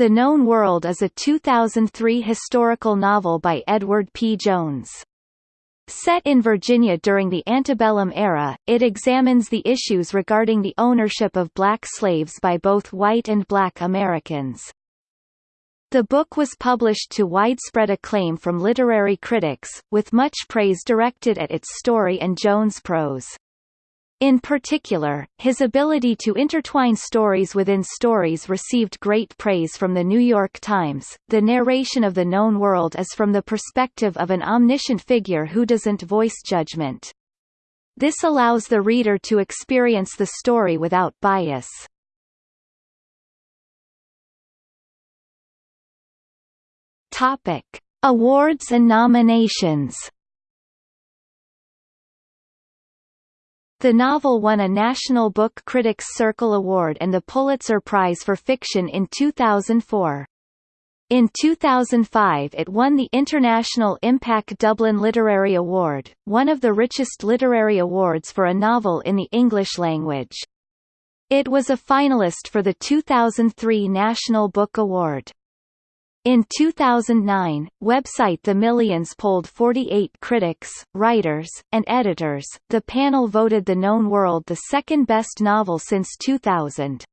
The Known World is a 2003 historical novel by Edward P. Jones. Set in Virginia during the antebellum era, it examines the issues regarding the ownership of black slaves by both white and black Americans. The book was published to widespread acclaim from literary critics, with much praise directed at its story and Jones' prose. In particular, his ability to intertwine stories within stories received great praise from the New York Times. The narration of the known world is from the perspective of an omniscient figure who doesn't voice judgment. This allows the reader to experience the story without bias. Topic: Awards and nominations. The novel won a National Book Critics Circle Award and the Pulitzer Prize for Fiction in 2004. In 2005 it won the International IMPAC Dublin Literary Award, one of the richest literary awards for a novel in the English language. It was a finalist for the 2003 National Book Award. In 2009, website The Millions polled 48 critics, writers, and editors. The panel voted The Known World the second best novel since 2000.